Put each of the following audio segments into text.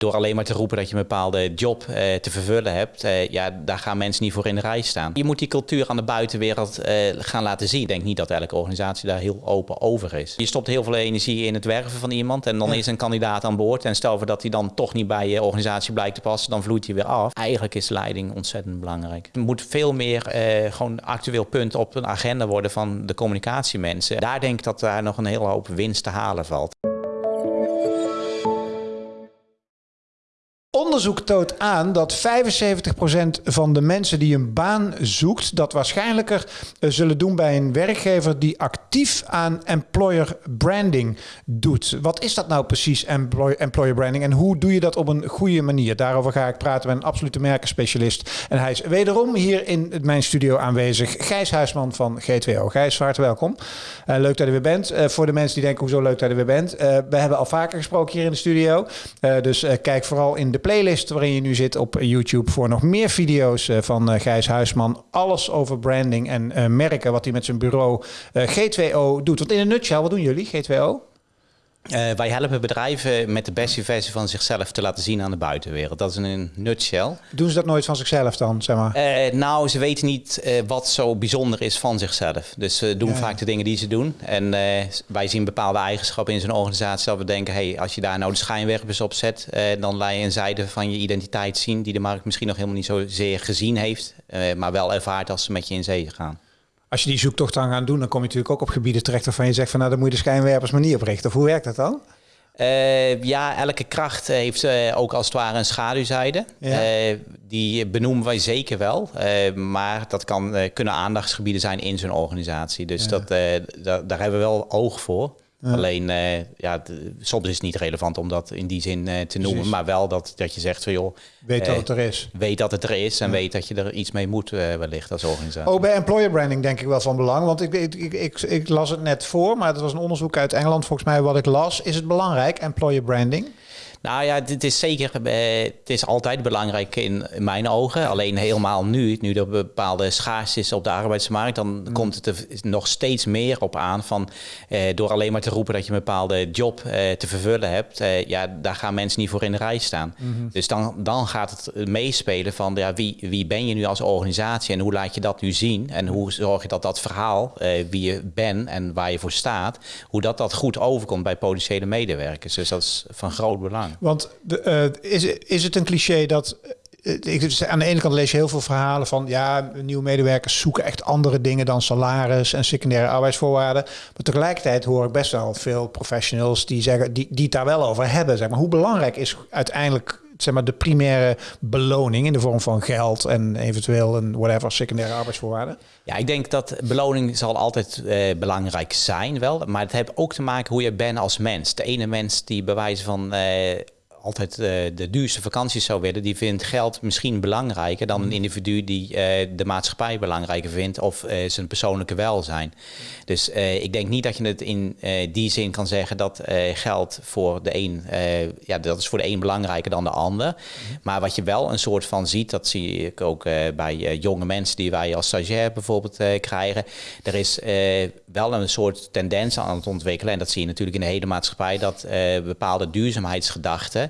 Door alleen maar te roepen dat je een bepaalde job eh, te vervullen hebt, eh, ja, daar gaan mensen niet voor in de rij staan. Je moet die cultuur aan de buitenwereld eh, gaan laten zien. Ik denk niet dat elke organisatie daar heel open over is. Je stopt heel veel energie in het werven van iemand en dan is een kandidaat aan boord. En stel voor dat hij dan toch niet bij je organisatie blijkt te passen, dan vloeit hij weer af. Eigenlijk is leiding ontzettend belangrijk. Er moet veel meer gewoon actueel punt op een agenda worden van de communicatiemensen. Daar denk ik dat daar nog een hele hoop winst te halen valt. Onderzoek toont aan dat 75% van de mensen die een baan zoekt, dat waarschijnlijker eh, zullen doen bij een werkgever die actief aan employer branding doet. Wat is dat nou precies, employer branding, en hoe doe je dat op een goede manier? Daarover ga ik praten met een absolute merkenspecialist. En hij is wederom hier in mijn studio aanwezig, Gijs Huisman van G2O. Gijs, hartelijk welkom. Uh, leuk dat je er weer bent. Uh, voor de mensen die denken, hoezo leuk dat je er weer bent. we hebben al vaker gesproken hier in de studio. dus kijk vooral in de playlist waarin je nu zit op YouTube voor nog meer video's eh, van uh, Gijs Huisman. Alles over branding en uh, merken wat hij met zijn bureau G2O doet. Want in een nutshell, wat doen jullie, G2O? Uh, wij helpen bedrijven met de beste versie van zichzelf te laten zien aan de buitenwereld. Dat is een nutshell. Doen ze dat nooit van zichzelf dan, zeg maar? Uh, nou, ze weten niet uh, wat zo bijzonder is van zichzelf. Dus ze doen ja. vaak de dingen die ze doen. En wij zien bepaalde eigenschappen in zo'n organisatie dat we denken... hey, als je daar nou de schijnwerpers op zet... dan laat je een zijde van je identiteit zien... die de markt misschien nog helemaal niet zozeer gezien heeft... maar wel ervaart als ze met je in zee gaan. Als je die zoektocht dan gaat doen, dan kom je natuurlijk ook op gebieden terecht waarvan je zegt van nou, dan moet je de schijnwerpers maar niet oprichten. Of hoe werkt dat dan? Uh, ja, elke kracht heeft uh, ook als het ware een schaduwzijde. Ja. Uh, die benoemen wij zeker wel. maar dat kan, kunnen aandachtsgebieden zijn in zo'n organisatie. Dus ja. dat, da daar hebben we wel oog voor. Alleen, uh, ja, soms is het niet relevant om dat in die zin uh, te noemen. Precies. Maar wel dat, dat je zegt van joh... Weet uh, dat het er is. Weet dat het er is en ja. weet dat je er iets mee moet wellicht als organisatie. Ook bij employer branding denk ik wel van belang. Want ik, ik, ik, ik, ik las het net voor, maar het was een onderzoek uit Engeland volgens mij wat ik las. Is het belangrijk, employer branding? Nou ja, het is zeker, eh, het is altijd belangrijk in, in, mijn ogen. Alleen helemaal nu, nu er bepaalde schaarste is op de arbeidsmarkt, dan mm. komt het er nog steeds meer op aan van eh, door alleen maar te roepen dat je een bepaalde job eh, te vervullen hebt, eh, ja, daar gaan mensen niet voor in de rij staan. Mm -hmm. Dus dan, dan gaat het meespelen van ja, wie, wie ben je nu als organisatie en hoe laat je dat nu zien en hoe zorg je dat dat verhaal, eh, wie je bent en waar je voor staat, hoe dat dat goed overkomt bij potentiële medewerkers. Dus dat is van groot belang. Want de, uh, is, is het een cliché dat eh, ik, aan de ene kant lees je heel veel verhalen van ja, nieuwe medewerkers zoeken echt andere dingen dan salaris en secundaire arbeidsvoorwaarden. Maar tegelijkertijd hoor ik best wel veel professionals die zeggen die, die het daar wel over hebben. Zeg maar. Hoe belangrijk is uiteindelijk zeg maar, de primaire beloning in de vorm van geld en eventueel een whatever secundaire arbeidsvoorwaarden? Ja, ik denk dat beloning zal altijd eh, belangrijk zijn wel, maar het heeft ook te maken hoe je bent als mens. De ene mens die bewijzen van eh, altijd uh, de duurste vakanties zou willen, die vindt geld misschien belangrijker dan een mm. individu die uh, de maatschappij belangrijker vindt of uh, zijn persoonlijke welzijn. Dus ik denk niet dat je het in die zin kan zeggen dat geld voor de een, ja, dat is voor de een belangrijker dan de ander. Mm. Maar wat je wel een soort van ziet, dat zie ik ook bij jonge mensen die wij als stagiair bijvoorbeeld krijgen. Er is wel een soort tendens aan het ontwikkelen, en dat zie je natuurlijk in de hele maatschappij, dat bepaalde duurzaamheidsgedachten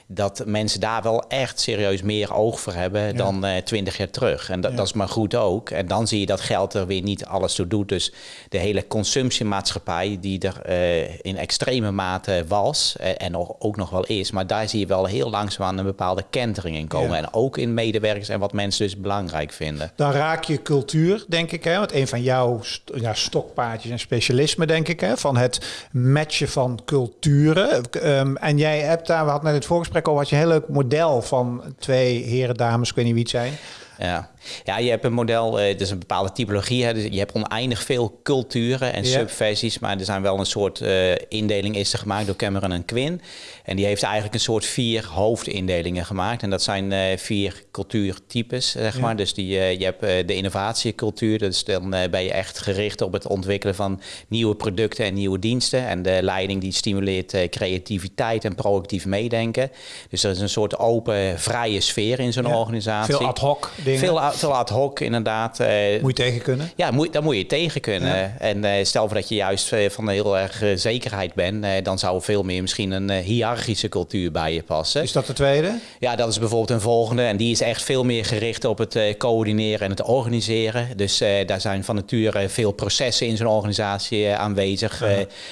dat mensen daar wel echt serieus meer oog voor hebben ja. dan uh, twintig jaar terug. En dat, ja. dat, is maar goed ook. En dan zie je dat geld er weer niet alles toe doet. Dus de hele consumptiemaatschappij die er uh, in extreme mate was uh, en nog, ook nog wel is, maar daar zie je wel heel langzaam aan een bepaalde kentering in komen. Ja. En ook in medewerkers en wat mensen dus belangrijk vinden. Dan raak je cultuur, denk ik. Hè? Want een van jouw st ja, stokpaardjes en specialisme, denk ik, hè? van het matchen van culturen. Um, en jij hebt daar, we hadden net het voorgesprek al, had je heel leuk model van twee heren, dames, ik weet niet wie het zijn. Ja. Ja, je hebt een model, uh, het is een bepaalde typologie. Hè. Dus je hebt oneindig veel culturen en ja. subversies, maar er zijn wel een soort uh, indeling is er gemaakt door Cameron en Quinn. En die heeft eigenlijk een soort vier hoofdindelingen gemaakt. En dat zijn uh, vier cultuurtypes, zeg maar. Dus die, je hebt de innovatiecultuur, dus dan ben je echt gericht op het ontwikkelen van nieuwe producten en nieuwe diensten. En de leiding die stimuleert creativiteit en proactief meedenken. Dus er is een soort open, vrije sfeer in zo'n ja. organisatie. Veel ad hoc dingen. Veel, veel ad hoc, inderdaad. moet je tegen kunnen? Ja, moet, daar moet je tegen kunnen. En stel voor dat je juist van heel erg zekerheid bent, dan zou veel meer misschien een hiërarchische cultuur bij je passen. Is dat de tweede? Ja, dat is bijvoorbeeld een volgende. En die is echt veel meer gericht op het coördineren en het organiseren. Dus daar zijn van nature veel processen in zo'n organisatie aanwezig.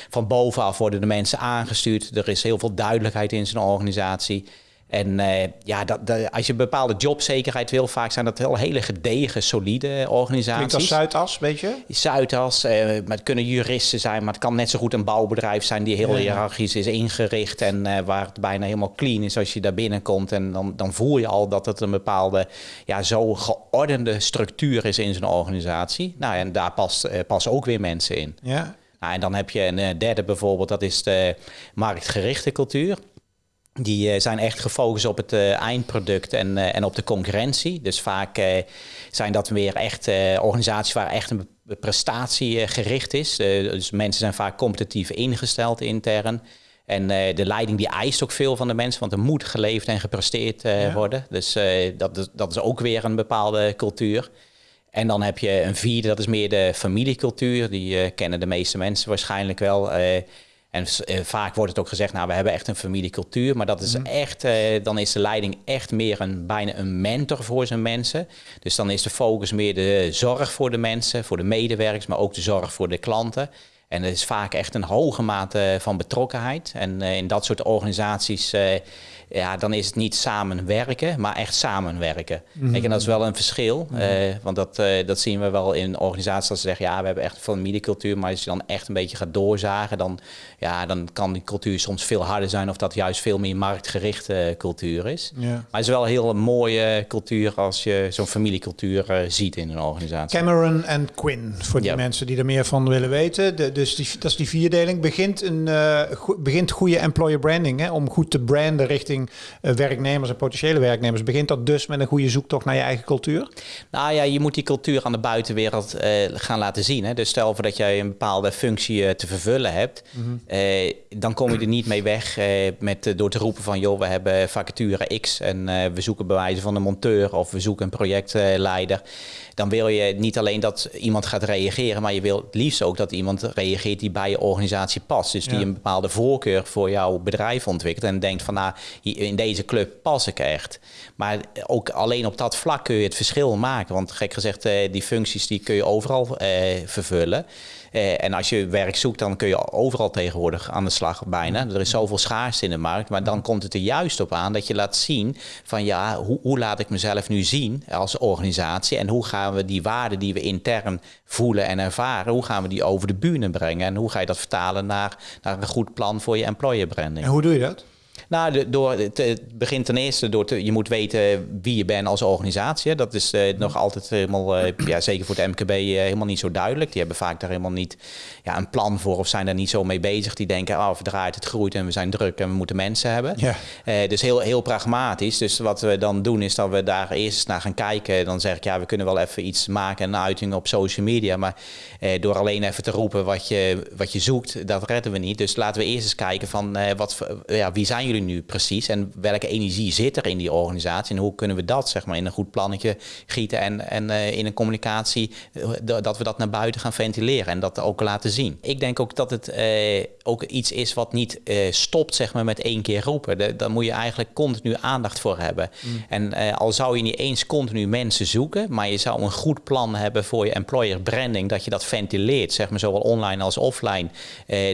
van bovenaf worden de mensen aangestuurd. Er is heel veel duidelijkheid in zo'n organisatie. En uh, ja, dat, als je bepaalde jobzekerheid wil, vaak zijn dat heel hele gedegen, solide organisaties. Klinkt als Zuidas, weet je? Zuidas, uh, maar het kunnen juristen zijn, maar het kan net zo goed een bouwbedrijf zijn die heel ja. hiërarchisch is ingericht en uh, waar het bijna helemaal clean is als je daar binnenkomt. En dan, dan voel je al dat het een bepaalde, ja, zo geordende structuur is in zo'n organisatie. Nou, en daar past, passen ook weer mensen in. Ja. Nou, en dan heb je een derde bijvoorbeeld, dat is de marktgerichte cultuur. Die uh, zijn echt gefocust op het uh, eindproduct en, uh, en op de concurrentie. Dus vaak zijn dat weer echt organisaties waar echt een prestatie gericht is. dus mensen zijn vaak competitief ingesteld intern. En de leiding die eist ook veel van de mensen, want er moet geleefd en gepresteerd ja. worden. Dus dat, dat is ook weer een bepaalde cultuur. En dan heb je een vierde, dat is meer de familiecultuur. Die kennen de meeste mensen waarschijnlijk wel. En uh, vaak wordt het ook gezegd, nou, we hebben echt een familiecultuur. Maar dat is mm. echt, uh, dan is de leiding echt meer een, bijna een mentor voor zijn mensen. Dus dan is de focus meer de zorg voor de mensen, voor de medewerkers, maar ook de zorg voor de klanten. En er is vaak echt een hoge mate van betrokkenheid. En uh, in dat soort organisaties ja, dan is het niet samenwerken, maar echt samenwerken. Mm En dat is wel een verschil, mm want dat, dat zien we wel in organisaties dat ze zeggen, ja, we hebben echt een familiecultuur, maar als je dan echt een beetje gaat doorzagen, dan, ja, dan kan die cultuur soms veel harder zijn of dat juist veel meer marktgerichte cultuur is. Maar het is wel een heel mooie cultuur als je zo'n familiecultuur ziet in een organisatie. Cameron en Quinn, voor die mensen die er meer van willen weten. De, dus die, dat is die vierdeling. Begint, een, uh, go begint goede employer branding, hè, om goed te branden richting uh, werknemers en potentiële werknemers. Begint dat dus met een goede zoektocht naar je eigen cultuur? Nou ja, je moet die cultuur aan de buitenwereld uh, gaan laten zien. Hè? Dus stel voor dat jij een bepaalde functie te vervullen hebt, mm -hmm. dan kom je er niet mee weg met, door te roepen van joh, we hebben vacature X en we zoeken bewijzen van een monteur of we zoeken een projectleider dan wil je niet alleen dat iemand gaat reageren, maar je wil het liefst ook dat iemand reageert die bij je organisatie past. Dus die een bepaalde voorkeur voor jouw bedrijf ontwikkelt en denkt van nou, in deze club pas ik echt. Maar ook alleen op dat vlak kun je het verschil maken. Want gek gezegd, eh, die functies die kun je overal eh, vervullen. Uh, en als je werk zoekt, dan kun je overal tegenwoordig aan de slag bijna. Er is zoveel schaarste in de markt. Maar dan komt het er juist op aan dat je laat zien van ja, hoe, hoe laat ik mezelf nu zien als organisatie? En hoe gaan we die waarden die we intern voelen en ervaren, hoe gaan we die over de bühne brengen? En hoe ga je dat vertalen naar, naar een goed plan voor je employer branding? En hoe doe je dat? Nou, de, door, het, begint ten eerste door te, je moet weten wie je bent als organisatie. Dat is uh, nog altijd helemaal, uh, ja, zeker voor het MKB, uh, eh, helemaal niet zo duidelijk. Die hebben vaak daar helemaal niet ja, een plan voor of zijn daar niet zo mee bezig. Die denken, oh, verdraait, het groeit en we zijn druk en we moeten mensen hebben. Ja. dus heel, heel pragmatisch. Dus wat we dan doen is dat we daar eerst naar gaan kijken. Dan zeg ik, ja, we kunnen wel even iets maken, een uiting op social media. Maar door alleen even te roepen wat je, wat je zoekt, dat redden we niet. Dus laten we eerst eens kijken van, wat, ja, wie zijn jullie nu precies en welke energie zit er in die organisatie en hoe kunnen we dat zeg maar in een goed plannetje gieten en, en uh, in een communicatie uh, dat we dat naar buiten gaan ventileren en dat ook laten zien. Ik denk ook dat het uh, ook iets is wat niet stopt zeg maar met één keer roepen. De, daar moet je eigenlijk continu aandacht voor hebben. Mm. En al zou je niet eens continu mensen zoeken, maar je zou een goed plan hebben voor je employer branding dat je dat ventileert zeg maar zowel online als offline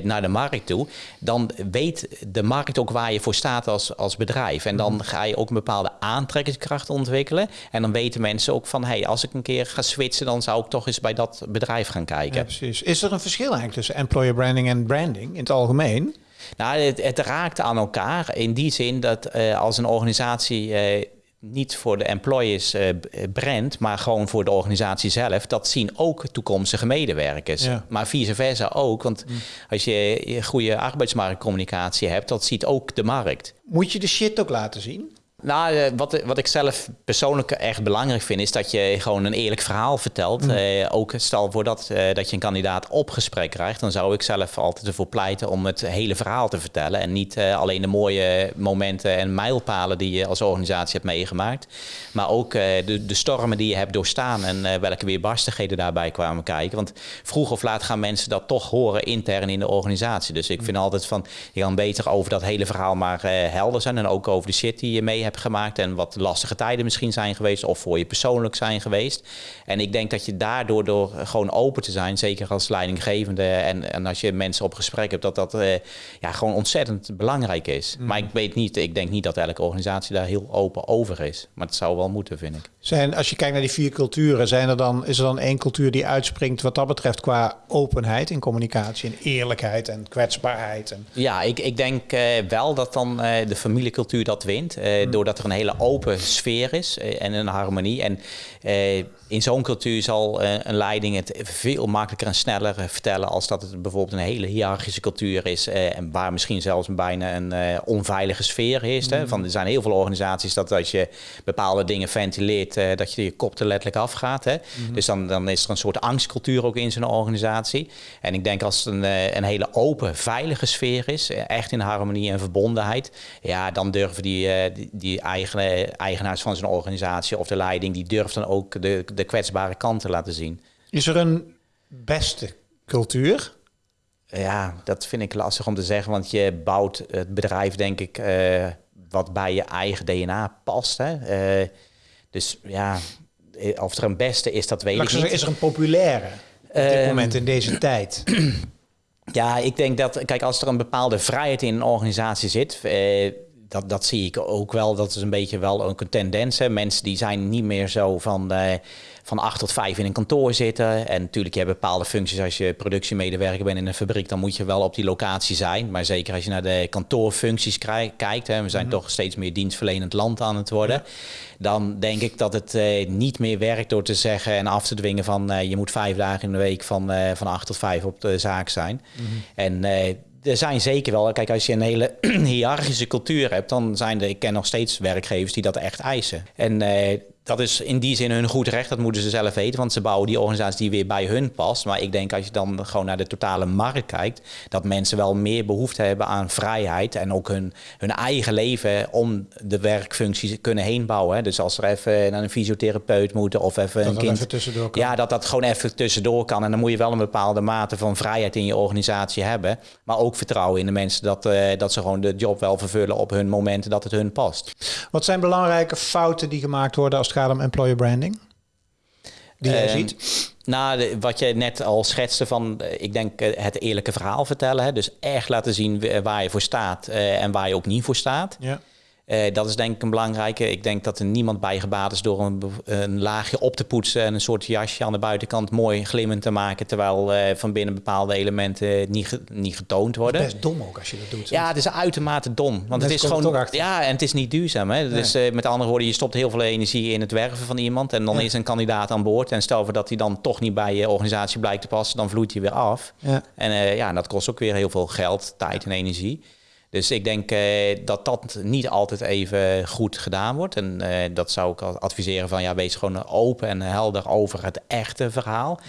naar de markt toe, dan weet de markt ook waar je voor staat als, als bedrijf. En dan mhm. ga je ook een bepaalde aantrekkingskracht ontwikkelen. En dan weten mensen ook van, hey, als ik een keer ga switchen, dan zou ik toch eens bij dat bedrijf gaan kijken. Ja, precies. Is er een verschil eigenlijk tussen employer branding en branding in het algemeen? Nou, het, het raakt aan elkaar in die zin dat uh, als een organisatie uh, niet voor de employees uh, brand, maar gewoon voor de organisatie zelf. Dat zien ook toekomstige medewerkers. Ja. Maar vice versa ook. Want mm. als je goede arbeidsmarktcommunicatie hebt, dat ziet ook de markt. Moet je de shit ook laten zien? Nou, eh, wat, wat ik zelf persoonlijk echt belangrijk vind, is dat je gewoon een eerlijk verhaal vertelt. Mm. Eh, ook stel voor dat, eh, dat je een kandidaat op gesprek krijgt, dan zou ik zelf altijd ervoor pleiten om het hele verhaal te vertellen. En niet alleen de mooie momenten en mijlpalen die je als organisatie hebt meegemaakt. Maar ook de, de stormen die je hebt doorstaan en welke weerbarstigheden daarbij kwamen kijken. Want vroeg of laat gaan mensen dat toch horen intern in de organisatie. Dus ik vind altijd van, je kan beter over dat hele verhaal maar helder zijn. En ook over de shit die je mee hebt gemaakt. En wat lastige tijden misschien zijn geweest. Of voor je persoonlijk zijn geweest. En ik denk dat je daardoor, door gewoon open te zijn. Zeker als leidinggevende. En, en als je mensen op gesprek hebt. Dat dat eh, ja, gewoon ontzettend belangrijk is. Maar ik weet niet, ik denk niet dat elke organisatie daar heel open over is. Maar het zou wel moeten, vind ik. Zijn, als je kijkt naar die vier culturen, zijn er dan, is er dan één cultuur die uitspringt wat dat betreft qua openheid in communicatie en eerlijkheid en kwetsbaarheid? En... Ja, ik, ik denk eh, wel dat dan eh, de familiecultuur dat wint. eh, Doordat er een hele open sfeer is eh, en een harmonie. En eh, in zo'n cultuur zal eh, een leiding het veel makkelijker en sneller vertellen... als dat het bijvoorbeeld een hele hiërarchische cultuur is... en waar misschien zelfs bijna een onveilige sfeer is. Hè? Van, er zijn heel veel organisaties dat als je bepaalde dingen ventileert... dat je je kop er letterlijk afgaat. Hè? Dus dan, dan is er een soort angstcultuur ook in zo'n organisatie. En ik denk als het een, een hele open, veilige sfeer is... echt in harmonie en verbondenheid... ja, dan durven die, eh, die, die eigen, eigenaars van zo'n organisatie of de leiding... die durft dan ook de, de kwetsbare kant te laten zien. Is er een beste cultuur? Ja, dat vind ik lastig om te zeggen, want je bouwt het bedrijf, denk ik, eh, wat bij je eigen DNA past. Hè? Eh, dus ja, eh, of er een beste is, dat weet Laat ik niet. zeggen, is er een populaire op dit Ehm, moment in deze tijd? Ja, ik denk dat, kijk, als er een bepaalde vrijheid in een organisatie zit, eh, dat, dat zie ik ook wel. Dat is een beetje wel ook een tendens. Hè. Mensen die zijn niet meer zo van, eh, van acht tot vijf in een kantoor zitten. En natuurlijk, je hebt bepaalde functies. Als je productiemedewerker bent in een fabriek, dan moet je wel op die locatie zijn. Maar zeker als je naar de kantoorfuncties kijkt, hè, we zijn toch steeds meer dienstverlenend land aan het worden. Dan denk ik dat het eh, niet meer werkt door te zeggen en af te dwingen van eh, je moet vijf dagen in de week van, van acht tot vijf op de zaak zijn. En eh, er zijn zeker wel, kijk, als je een hele hiërarchische cultuur hebt, dan zijn er, ik ken nog steeds werkgevers die dat echt eisen. En eh, dat is in die zin hun goed recht, dat moeten ze zelf weten, want ze bouwen die organisatie die weer bij hun past. Maar ik denk als je dan gewoon naar de totale markt kijkt, dat mensen wel meer behoefte hebben aan vrijheid en ook hun, hun eigen leven om de werkfuncties kunnen heen bouwen. Dus als er even naar een fysiotherapeut moeten of even Dat een kind... even tussendoor kan. Ja, dat dat gewoon even tussendoor kan. En dan moet je wel een bepaalde mate van vrijheid in je organisatie hebben. Maar ook vertrouwen in de mensen dat, eh, dat ze gewoon de job wel vervullen op hun momenten dat het hun past. Wat zijn belangrijke fouten die gemaakt worden als het gaat om employer branding? Die jij Ehm, ziet? Nou, de- wat je net al schetste van, eh, ik denk eh, het eerlijke verhaal vertellen. Hè? Dus echt laten zien w- waar je voor staat eh, en waar je ook niet voor staat. Ja. Eh, dat is denk ik een belangrijke. Ik denk dat er niemand bij gebaat is door een, een laagje op te poetsen en een soort jasje aan de buitenkant mooi glimmend te maken, terwijl eh, van binnen bepaalde elementen niet, ge- niet getoond worden. Best dom ook als je dat doet. Ja, het is uitermate dom. Want het is gewoon. Ja, en het is niet duurzaam. Hè? Dus eh, met andere woorden, je stopt heel veel energie in het werven van iemand. En dan Ja. is een kandidaat aan boord. En stel voor dat hij dan toch niet bij je organisatie blijkt te passen, dan vloeit hij weer af. Ja. En ja, dat kost ook weer heel veel geld, tijd en energie. Dus ik denk eh, dat dat niet altijd even goed gedaan wordt. En eh, dat zou ik adviseren van ja, wees gewoon open en helder over het echte verhaal.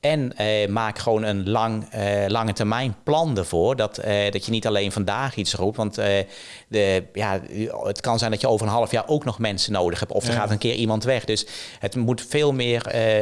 En eh, maak gewoon een lang, eh, lange termijn plan ervoor. Dat, eh, dat je niet alleen vandaag iets roept. Want de, ja, het kan zijn dat je over een half jaar ook nog mensen nodig hebt. Of er Ja. gaat een keer iemand weg. Dus het moet veel meer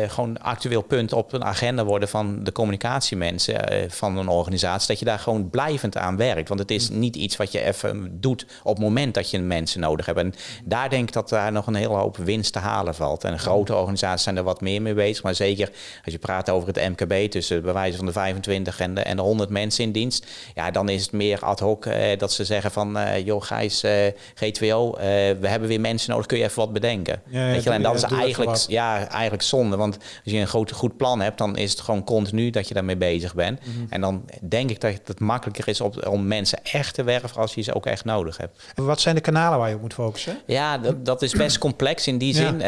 gewoon actueel punt op een agenda worden van de communicatiemensen van een organisatie. Dat je daar gewoon blijvend aan werkt. Want het is niet iets wat je even doet op het moment dat je mensen nodig hebt. En daar denk ik dat daar nog een hele hoop winst te halen valt. En grote organisaties zijn er wat meer mee bezig. Maar zeker als je praat over het MKB tussen bij wijze van de 25 en de, en de 100 mensen in dienst. Ja, dan is het meer ad hoc eh, dat ze zeggen van eh joh Gijs, eh, G2O, eh, we hebben weer mensen nodig. Kun je even wat bedenken? Ja, ja, Weet je, en dat is eigenlijk, ja, eigenlijk zonde. Want als je een groot, goed plan hebt, dan is het gewoon continu dat je daarmee bezig bent. Mhm. En dan denk ik dat het makkelijker is op, om mensen echt te werven als je ze ook echt nodig hebt. Wat zijn de kanalen waar je op moet focussen? Ja, dat, dat is best complex in die Ja. zin.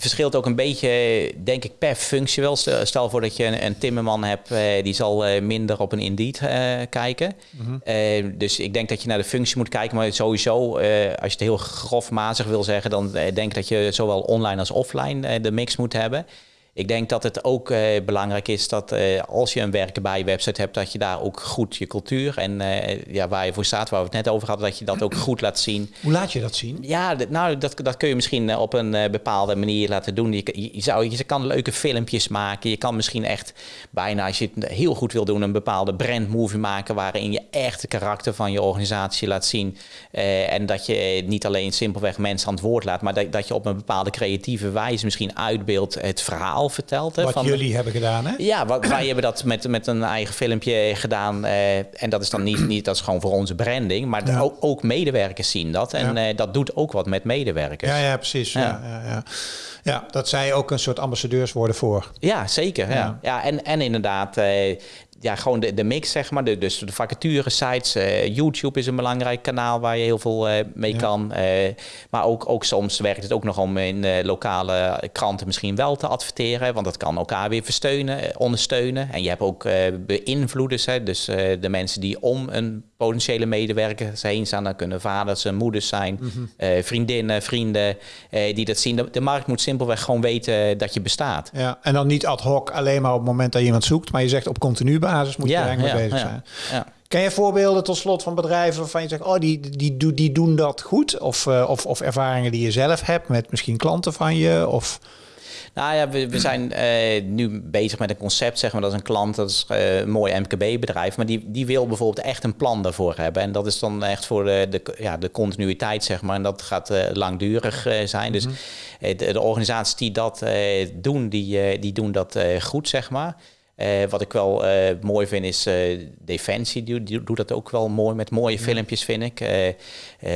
Verschilt ook een beetje, denk ik, per functie wel. Stel, voor dat je een, een timmerman hebt, eh, die zal eh, minder op een Indeed eh, kijken. Eh, dus ik denk dat je naar de functie moet kijken. Maar sowieso, als je het heel grofmazig wil zeggen, dan denk ik dat je zowel online als offline de mix moet hebben. Ik denk dat het ook eh, belangrijk is dat eh, als je een werken bij je website hebt, dat je daar ook goed je cultuur en eh, ja, waar je voor staat, waar we het net over hadden, dat je dat ook goed laat zien. Hoe laat je dat zien? Ja, nou, dat, dat kun je misschien op een bepaalde manier laten doen. Je, je, je zou, je kan leuke filmpjes maken. Je kan misschien echt bijna, als je het heel goed wil doen, een bepaalde brandmovie maken waarin je echt het karakter van je organisatie laat zien. En dat je niet alleen simpelweg mensen aan het woord laat, maar dat, dat je op een bepaalde creatieve wijze misschien uitbeeldt het verhaal vertelt. Hè, Wat van, jullie hebben gedaan, hè? ja, wa- wij hebben dat met, met een eigen filmpje gedaan. eh, en dat is dan niet, niet, dat is gewoon voor onze branding. Maar Ja. ook, ook medewerkers zien dat. En Ja. eh, dat doet ook wat met medewerkers. Ja, ja, precies. Ja. Ja. Ja, dat zij ook een soort ambassadeurs worden voor. Ja, zeker. Ja. Ja. Ja. en, en inderdaad, eh, ja, gewoon de, de mix, zeg maar. De, dus de vacature sites. eh, YouTube is een belangrijk kanaal waar je heel veel eh, mee Ja. kan. Eh, maar ook, ook soms werkt het ook nog om in lokale kranten misschien wel te adverteren. Want dat kan elkaar weer versteunen, ondersteunen. En je hebt ook beïnvloeders. Hè, dus de mensen die om een potentiële medewerker heen staan. Dat kunnen vaders en moeders zijn. eh, vriendinnen, vrienden die dat zien. De, de markt moet simpelweg gewoon weten dat je bestaat. Ja, en dan niet ad hoc alleen maar op het moment dat je iemand zoekt, maar je zegt op continu basis moet je er eigenlijk mee bezig zijn. ja. Ken je voorbeelden tot slot van bedrijven waarvan je zegt, oh, die, die, die, die doen dat goed? Of, eh, of, of ervaringen die je zelf hebt met misschien klanten van je? Of, Nou ja, we, we zijn eh, nu bezig met een concept, zeg maar. Dat is een klant, dat is eh, een mooi MKB-bedrijf. Maar die, die wil bijvoorbeeld echt een plan daarvoor hebben. En dat is dan echt voor de, de, ja, de continuïteit, zeg maar. En dat gaat langdurig zijn. Dus eh, de, de organisaties die dat doen, die, die doen dat goed, zeg maar. Eh, wat ik wel eh, mooi vind is eh, Defensie, die, die doet dat ook wel mooi met mooie filmpjes, vind ik.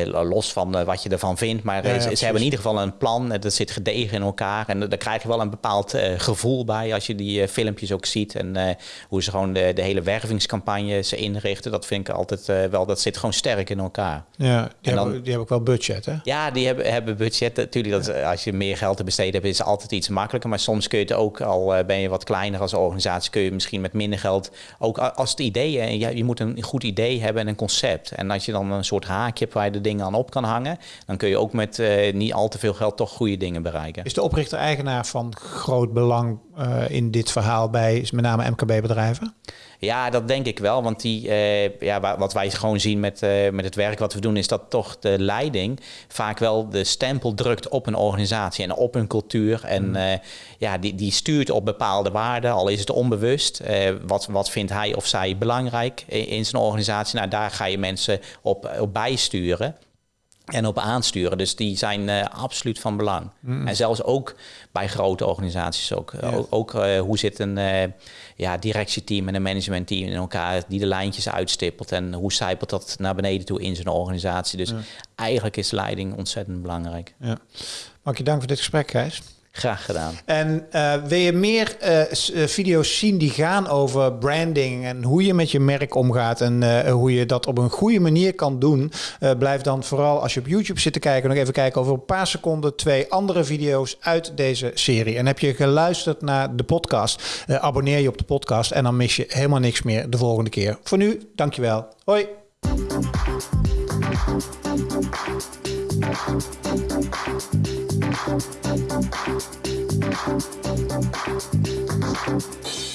Los van wat je ervan vindt, maar Ja, ja, ze, ze hebben in ieder geval een plan. Dat zit gedegen in elkaar en daar krijg je wel een bepaald gevoel bij als je die filmpjes ook ziet. En hoe ze gewoon de, de hele wervingscampagne ze inrichten. Dat vind ik altijd wel, dat zit gewoon sterk in elkaar. ja, die, En dan- hebben, die hebben ook wel budget, hè? Ja, die hebben, hebben budget. Natuurlijk, dat, als je meer geld te besteden hebt, is het altijd iets makkelijker. Maar soms kun je het ook, al ben je wat kleiner als organisatie, kun je misschien met minder geld ook als het idee, ja, je moet een goed idee hebben en een concept. En als je dan een soort haakje hebt waar je de dingen aan op kan hangen, dan kun je ook met eh, niet al te veel geld toch goede dingen bereiken. Is de oprichter-eigenaar van groot belang eh, in dit verhaal bij met name MKB-bedrijven? Ja, dat denk ik wel. Want die, eh, ja, wa- wat wij gewoon zien met, eh, met het werk wat we doen, is dat toch de leiding vaak wel de stempel drukt op een organisatie en op een cultuur. En eh, ja, die, die stuurt op bepaalde waarden, al is het onbewust. Wat, wat vindt hij of zij belangrijk in, in zijn organisatie? Nou, daar ga je mensen op, op bijsturen. En op aansturen. Dus die zijn eh, absoluut van belang. En zelfs ook bij grote organisaties ook. Ook, ook, eh, hoe zit een eh, ja, directieteam en een managementteam in elkaar die de lijntjes uitstippelt. En hoe zijpelt dat naar beneden toe in zijn organisatie. Dus eigenlijk is leiding ontzettend belangrijk. Ja. Mag je dank voor dit gesprek, Gijs. Graag gedaan. En eh, wil je meer eh, eh, video's zien die gaan over branding en hoe je met je merk omgaat en hoe je dat op een goede manier kan doen? blijf dan vooral als je op YouTube zit te kijken nog even kijken over een paar seconden twee andere video's uit deze serie. En heb je geluisterd naar de podcast, abonneer je op de podcast en dan mis je helemaal niks meer de volgende keer. Voor nu, dankjewel. Hoi. Thank you.